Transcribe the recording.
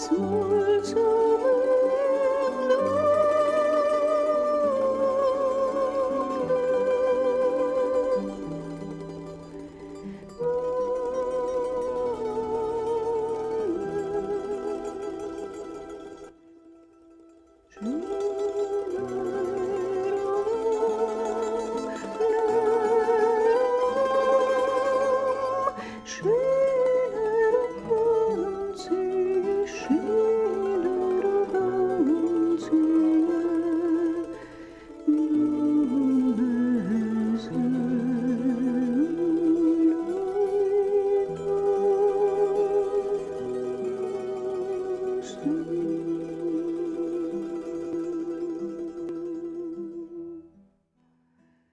small.